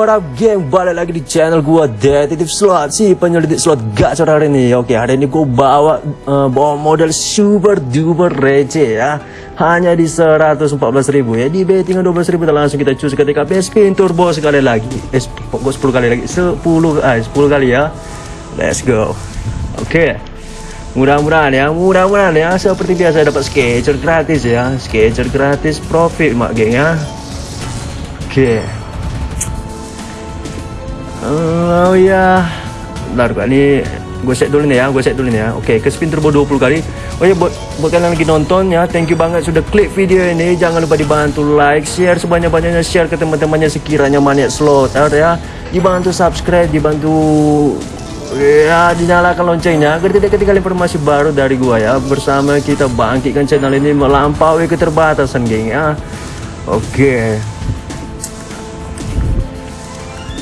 what up geng Balik lagi di channel gua Detektif Slot. Si penyelidik slot gacor hari ini. Oke hari ini gua bawa uh, Bawa model super duper receh ya. Hanya di 114 ribu ya. Di betting 12 ribu langsung kita cus ketika spin turbo sekali lagi. Eh 10 kali lagi. 10, ah, 10 kali ya. Let's go. Oke. Mudah-mudahan ya, mudah-mudahan ya. Seperti biasa dapat sketcher gratis ya, sketcher gratis profit mak geng ya. Oke. Oh ya. Bentar kok ini gue set dulu nih ya, gue set dulu nih ya. Oke, ke spin turbo 20 kali. Oh ya buat buat kalian lagi nonton ya, thank you banget sudah klik video ini. Jangan lupa dibantu like, share sebanyak-banyaknya share ke teman-temannya sekiranya maniak slot ya. Dibantu subscribe, dibantu Ya, dinyalakan loncengnya agar tidak ketinggalan informasi baru dari gua ya. Bersama kita bangkitkan channel ini melampaui keterbatasan, geng ya. Oke.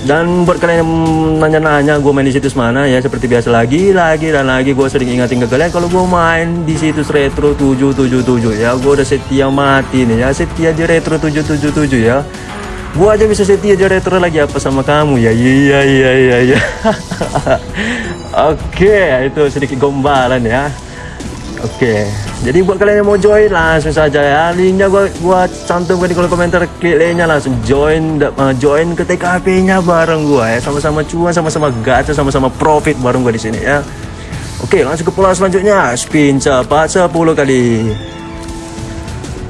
Dan buat kalian yang nanya-nanya gue main di situs mana ya seperti biasa lagi, lagi dan lagi gue sering ingatin ke kalian kalau gue main di situs retro 777 ya. Gue udah setia mati nih ya, setia di retro 777 ya. Gua aja bisa setia aja retro lagi apa sama kamu ya? Iya iya iya iya. Oke itu sedikit gombalan ya oke jadi buat kalian yang mau join langsung saja ya. Linknya gua gua cantumkan di kolom komentar klik linknya langsung join uh, join ke TKP nya bareng gua ya. Sama-sama cuan sama-sama gacha sama-sama profit bareng gua di sini ya. Oke langsung ke pola selanjutnya. Spin cepat 10 kali.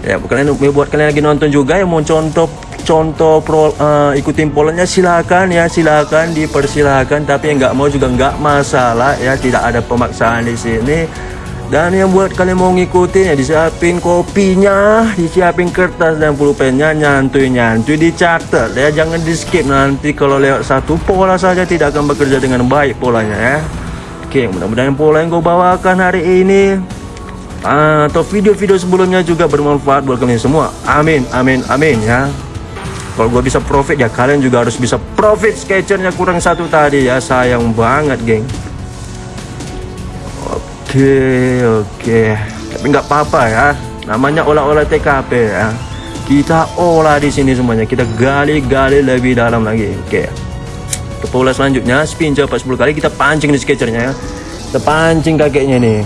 Ya buat kalian buat kalian lagi nonton juga yang mau contoh contoh pro, uh, ikutin polanya silakan ya silakan dipersilakan. Tapi yang nggak mau juga nggak masalah ya tidak ada pemaksaan di sini dan yang buat kalian mau ngikutin ya disiapin kopinya disiapin kertas dan pulpennya nyantui nyantui dicatat ya. Jangan di skip nanti kalau lewat satu pola saja tidak akan bekerja dengan baik polanya ya. Oke mudah-mudahan pola yang gue bawakan hari ini atau video-video sebelumnya juga bermanfaat buat kalian semua. Amin amin amin ya. Kalau gue bisa profit ya kalian juga harus bisa profit. Sketchernya kurang satu tadi ya sayang banget geng oke oke tapi nggak apa-apa ya. Namanya olah-olah TKP ya. Kita olah di sini semuanya. Kita gali-gali lebih dalam lagi. Oke ke pola selanjutnya spin cepat 10 kali. Kita pancing di sketchernya ya. Kita pancing kakeknya nih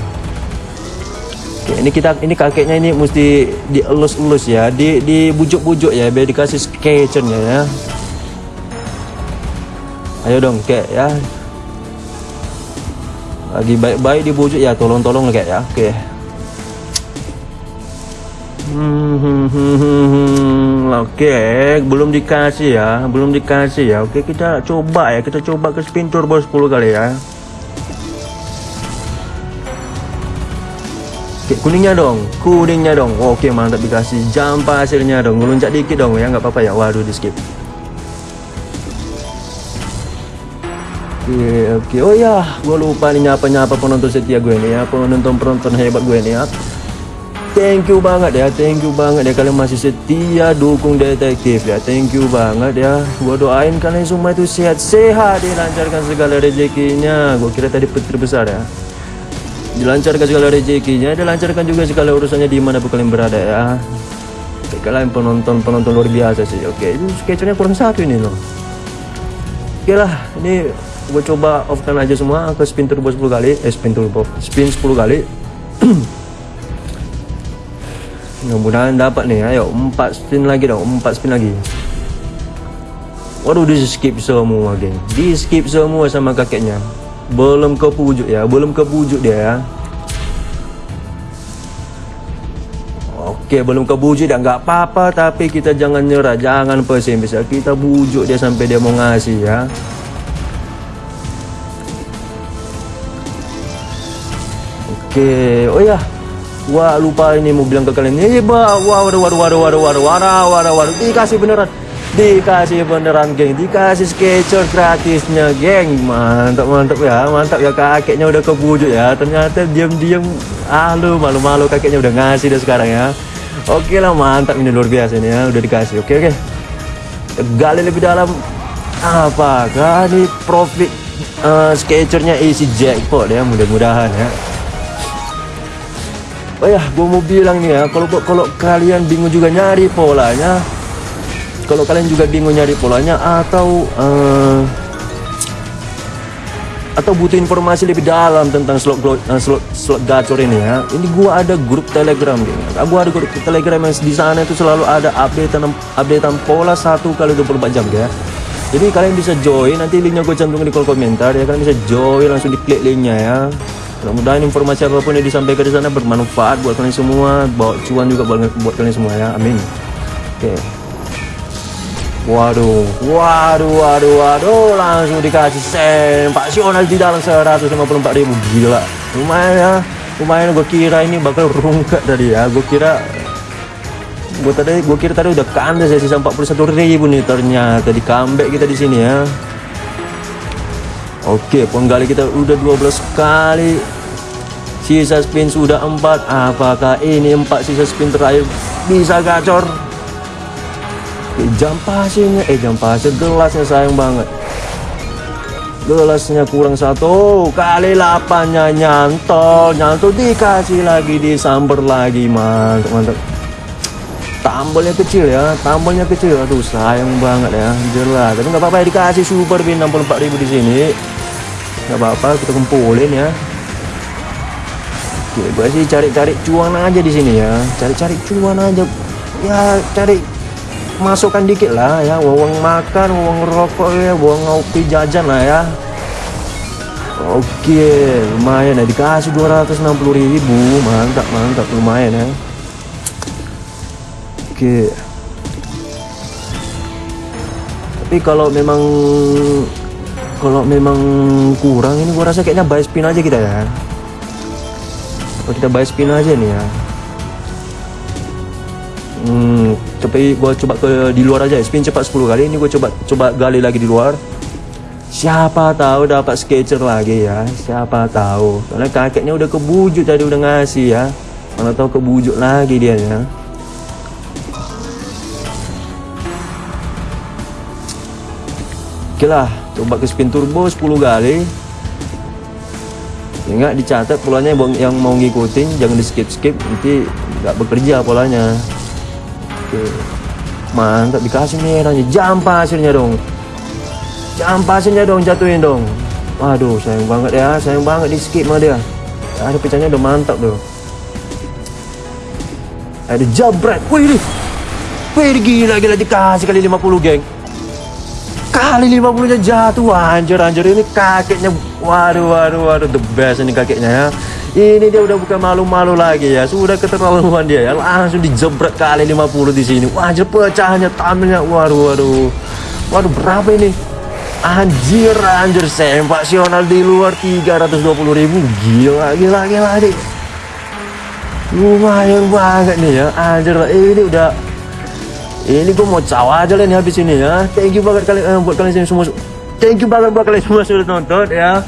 Oke, ini kita ini kakeknya ini mesti dielus-elus ya, di dibujuk-bujuk ya biar dikasih sketchernya ya. Ayo dong, kek ya. Lagi baik-baik dibujuk ya, tolong-tolong kek ya. Oke. Hmm, Oke, belum dikasih ya, belum dikasih ya. Oke, kita coba ya, kita coba ke spin turbo 10 kali ya. Oke, kuningnya dong, kuningnya dong. Oke, mantap dikasih jam pasirnya dong. Ngelunjak dikit dong ya, nggak apa-apa ya. Waduh, di skip. Oke, oke. Oh ya, gue lupa nih nyapa-nyapa penonton setia gue nih ya, penonton-penonton hebat gue nih ya. Thank you banget ya, thank you banget ya kalian masih setia dukung detektif ya. Thank you banget ya. Gue doain kalian semua itu sehat-sehat, dilancarkan segala rezekinya. Gue kira tadi petir besar ya dilancarkan segala rezekinya dilancarkan juga segala urusannya di mana kalian berada ya oke, kalian penonton penonton luar biasa sih oke itu sketchnya kurang satu ini loh oke lah ini gue coba off kan aja semua ke spin turbo 10 kali eh spin turbo spin 10 kali. Mudah-mudahan dapat nih ayo 4 spin lagi dong 4 spin lagi. Waduh di skip semua geng. Di skip semua sama kakeknya. Belum ke pujuk ya belum ke pujuk dia ya. Oke belum ke pujuk dia nggak apa-apa tapi kita jangan nyerah jangan pesimis ya kita bujuk dia sampai dia mau ngasih ya oke oh ya. Wah lupa ini mau bilang ke kalian ini wah waduh waduh waduh waduh waduh waduh waduh waduh dikasih beneran. Dikasih beneran geng. Dikasih sketcher gratisnya geng. Mantap mantap ya. Mantap ya. Kakeknya udah kebujuk ya. Ternyata diam-diam ah lu malu-malu. Kakeknya udah ngasih deh sekarang ya. Oke lah mantap. Ini luar biasa ini ya. Udah dikasih. Oke oke gali lebih dalam. Apakah ini profit uh, sketchernya isi jackpot ya? Mudah-mudahan ya Oh ya, gue mau bilang nih ya, kalau kalau kalian bingung juga nyari polanya, kalau kalian juga bingung nyari polanya atau uh, atau butuh informasi lebih dalam tentang slot uh, slot slot gacor ini ya ini gua ada grup telegram gitu gua ada grup telegram yang di sana itu selalu ada updatean updatean pola satu kali 24 jam ya. Jadi kalian bisa join nanti linknya gue cantumkan di kolom komentar ya kalian bisa join langsung diklik linknya ya mudah-mudahan informasi apa pun yang disampaikan di sana bermanfaat buat kalian semua bawa cuan juga buat, kalian semua ya amin oke okay. Waduh, waduh, waduh, waduh, langsung dikasih sempasional di dalam 154 ribu gila. Lumayan ya, lumayan gue kira ini bakal rungkat tadi ya. Gue kira, gue tadi, gue kira tadi udah kandas ya sisa 41 ribu nih ternyata di comeback kita di sini ya. Oke, penggali kita udah 12 kali. Sisa spin sudah 4. Apakah ini 4 sisa spin terakhir? Bisa gacor? jam pasirnya eh jam pasir gelasnya sayang banget. Gelasnya kurang satu. Kali lapannya nyantol. Nyantol dikasih lagi disamber lagi mantap mantap. Tambolnya kecil ya tambolnya kecil. Aduh sayang banget ya. Jelas. Tapi nggak apa-apa ya dikasih super bin 64.000 di sini nggak apa-apa kita kumpulin ya. Oke, gue sih cari-cari cuan aja di sini ya. Cari-cari cuan aja. Ya cari masukkan dikit lah ya. Uang makan uang rokok ya uang ngopi jajan lah ya. Oke lumayan ya. Dikasih 260 ribu. Mantap mantap lumayan ya. Oke. Tapi kalau memang kalau memang kurang ini gua rasa kayaknya buy spin aja kita ya. Kalau kita buy spin aja nih ya. Hmm, tapi gua coba ke di luar aja. Spin cepat 10 kali ini gua coba coba gali lagi di luar. Siapa tahu dapat sketcher lagi ya. Siapa tahu. Karena kakeknya udah kebujuk tadi udah ngasih ya. Mana tahu kebujuk lagi dia ya. Oke lah coba ke spin turbo 10 kali Ingat dicatat polanya yang mau ngikutin jangan di skip skip nanti nggak bekerja polanya Oke. Mantap dikasih merahnya. Jam pasirnya dong. Jam pasirnya dong jatuhin dong. Waduh, sayang banget ya. Sayang banget di skip mah dia. Ada pecahnya udah mantap tuh. Ada jabret. Wih, Wih, gila gila dikasih kali 50, geng. Kali 50 nya jatuh. Anjir anjir ini kakeknya. Waduh, waduh, waduh the best ini kakeknya ya. Ini dia udah bukan malu-malu lagi ya. Sudah keterlaluan dia ya. Langsung dijebret kali 50 di sini. Wajah pecahnya tampilnya waduh waduh. Waduh berapa ini? Anjir anjir sempasional di luar. 320 ribu. Gila gila gila adik lumayan banget nih ya. Anjir ini udah ini gue mau cawa aja nih habis ini ya thank you banget kalian eh, buat kalian semua thank you banget buat kalian semua sudah nonton ya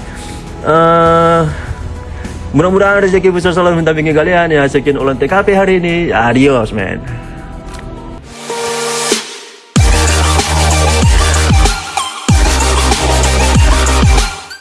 uh, Mudah-mudahan rezeki besar selalu minta bingkai kalian ya. Sekian ulang TKP hari ini. Adios, man.